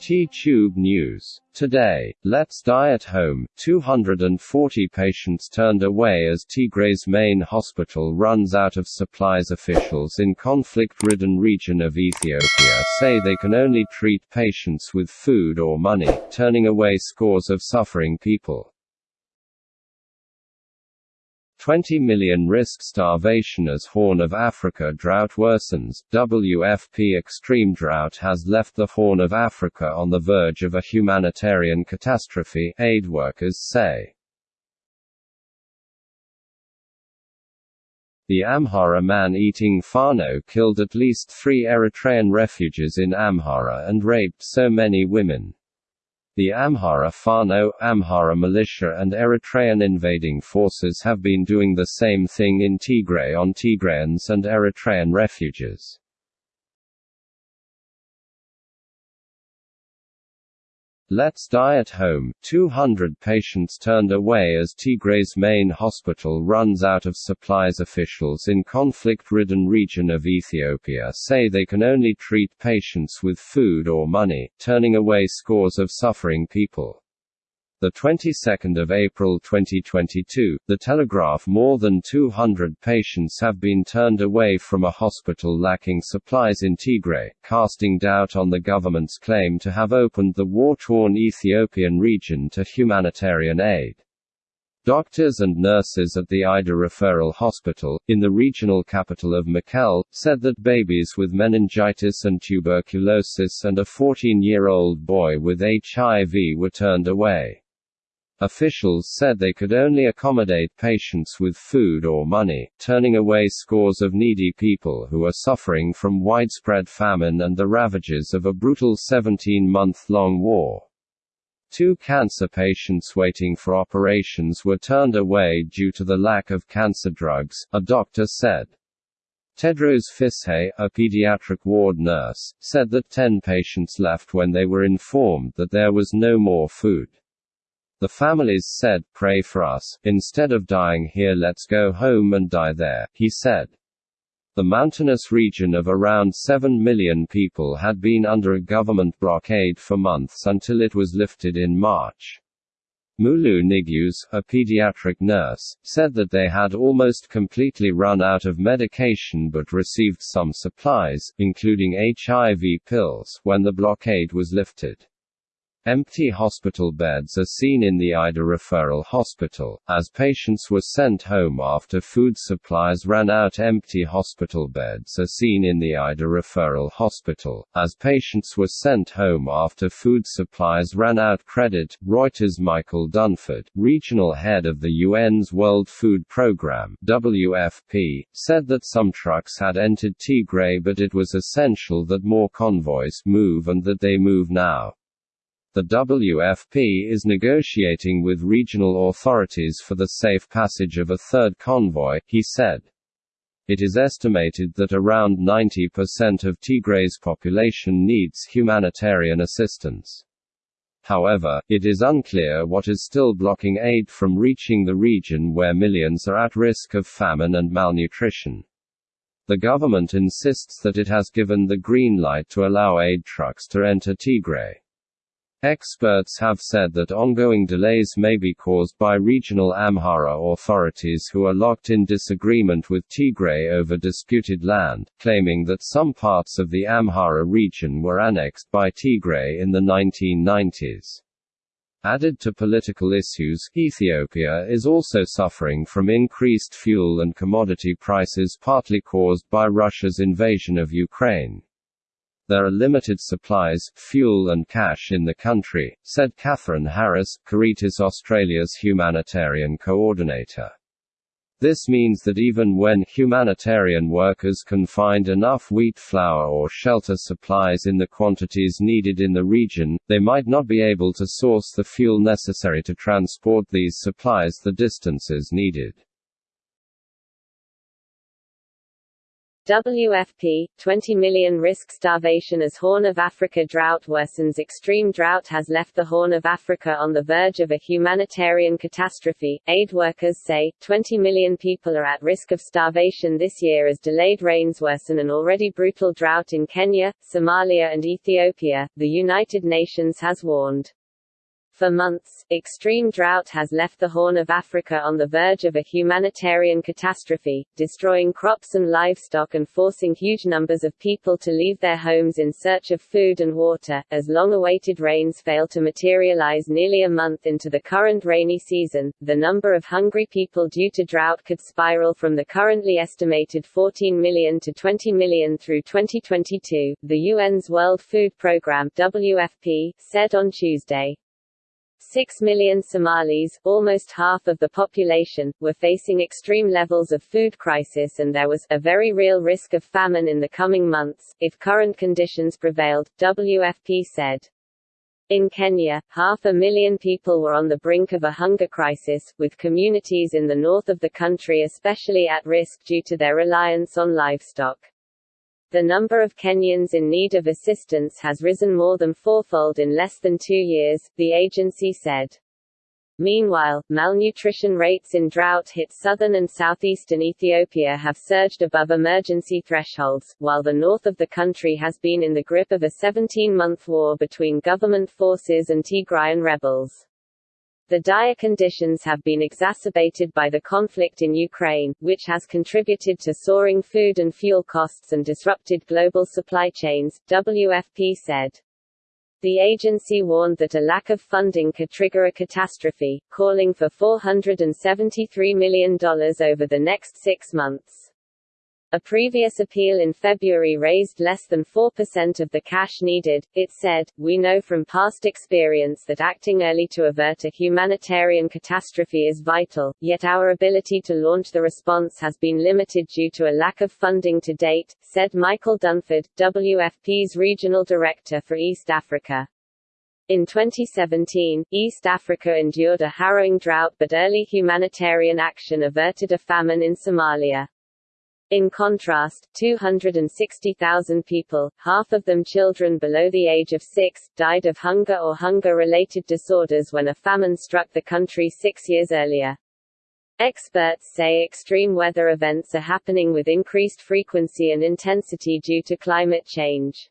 T-Tube News. Today, Let's Die at Home, 240 patients turned away as Tigray's main hospital runs out of supplies Officials in conflict-ridden region of Ethiopia say they can only treat patients with food or money, turning away scores of suffering people. 20 million risk starvation as Horn of Africa drought worsens. WFP extreme drought has left the Horn of Africa on the verge of a humanitarian catastrophe, aid workers say. The Amhara man-eating Fano killed at least three Eritrean refugees in Amhara and raped so many women. The Amhara Fano, Amhara militia and Eritrean invading forces have been doing the same thing in Tigray on Tigrayans and Eritrean refugees. Let's Die at Home 200 patients turned away as Tigray's main hospital runs out of supplies. Officials in conflict ridden region of Ethiopia say they can only treat patients with food or money, turning away scores of suffering people. The 22nd of April 2022, The Telegraph more than 200 patients have been turned away from a hospital lacking supplies in Tigray, casting doubt on the government's claim to have opened the war-torn Ethiopian region to humanitarian aid. Doctors and nurses at the Ayder Referral Hospital, in the regional capital of Mekelle, said that babies with meningitis and tuberculosis and a 14-year-old boy with HIV were turned away. Officials said they could only accommodate patients with food or money, turning away scores of needy people who are suffering from widespread famine and the ravages of a brutal 17-month-long war. Two cancer patients waiting for operations were turned away due to the lack of cancer drugs, a doctor said. Tedros Fishay, a pediatric ward nurse, said that 10 patients left when they were informed that there was no more food. The families said, Pray for us, instead of dying here, let's go home and die there, he said. The mountainous region of around 7 million people had been under a government blockade for months until it was lifted in March. Mulu Nigus, a pediatric nurse, said that they had almost completely run out of medication but received some supplies, including HIV pills, when the blockade was lifted. Empty hospital beds are seen in the Ayder Referral Hospital, as patients were sent home after food supplies ran out. Empty hospital beds are seen in the Ayder Referral Hospital, as patients were sent home after food supplies ran out. Credit Reuters Michael Dunford, regional head of the UN's World Food Programme (WFP), said that some trucks had entered Tigray but it was essential that more convoys move and that they move now. The WFP is negotiating with regional authorities for the safe passage of a third convoy, he said. It is estimated that around 90% of Tigray's population needs humanitarian assistance. However, it is unclear what is still blocking aid from reaching the region where millions are at risk of famine and malnutrition. The government insists that it has given the green light to allow aid trucks to enter Tigray. Experts have said that ongoing delays may be caused by regional Amhara authorities who are locked in disagreement with Tigray over disputed land, claiming that some parts of the Amhara region were annexed by Tigray in the 1990s. Added to political issues, Ethiopia is also suffering from increased fuel and commodity prices partly caused by Russia's invasion of Ukraine. There are limited supplies, fuel and cash in the country, said Catherine Harris, Caritas Australia's humanitarian coordinator. This means that even when humanitarian workers can find enough wheat flour or shelter supplies in the quantities needed in the region, they might not be able to source the fuel necessary to transport these supplies the distances needed. WFP, 20 million risk starvation as Horn of Africa drought worsens Extreme drought has left the Horn of Africa on the verge of a humanitarian catastrophe. Aid workers say, 20 million people are at risk of starvation this year as delayed rains worsen an already brutal drought in Kenya, Somalia and Ethiopia, the United Nations has warned. For months, extreme drought has left the Horn of Africa on the verge of a humanitarian catastrophe, destroying crops and livestock and forcing huge numbers of people to leave their homes in search of food and water, as long-awaited rains fail to materialize nearly a month into the current rainy season. The number of hungry people due to drought could spiral from the currently estimated 14 million to 20 million through 2022, the UN's World Food Programme WFP, said on Tuesday. Six million Somalis, almost half of the population, were facing extreme levels of food crisis and there was a very real risk of famine in the coming months, if current conditions prevailed, WFP said. In Kenya, half a million people were on the brink of a hunger crisis, with communities in the north of the country especially at risk due to their reliance on livestock. The number of Kenyans in need of assistance has risen more than fourfold in less than two years, the agency said. Meanwhile, malnutrition rates in drought-hit southern and southeastern Ethiopia have surged above emergency thresholds, while the north of the country has been in the grip of a 17-month war between government forces and Tigrayan rebels. The dire conditions have been exacerbated by the conflict in Ukraine, which has contributed to soaring food and fuel costs and disrupted global supply chains, WFP said. The agency warned that a lack of funding could trigger a catastrophe, calling for $473 million over the next six months. A previous appeal in February raised less than 4% of the cash needed. It said, We know from past experience that acting early to avert a humanitarian catastrophe is vital, yet our ability to launch the response has been limited due to a lack of funding to date, said Michael Dunford, WFP's regional director for East Africa. In 2017, East Africa endured a harrowing drought but early humanitarian action averted a famine in Somalia. In contrast, 260,000 people, half of them children below the age of six, died of hunger or hunger-related disorders when a famine struck the country six years earlier. Experts say extreme weather events are happening with increased frequency and intensity due to climate change.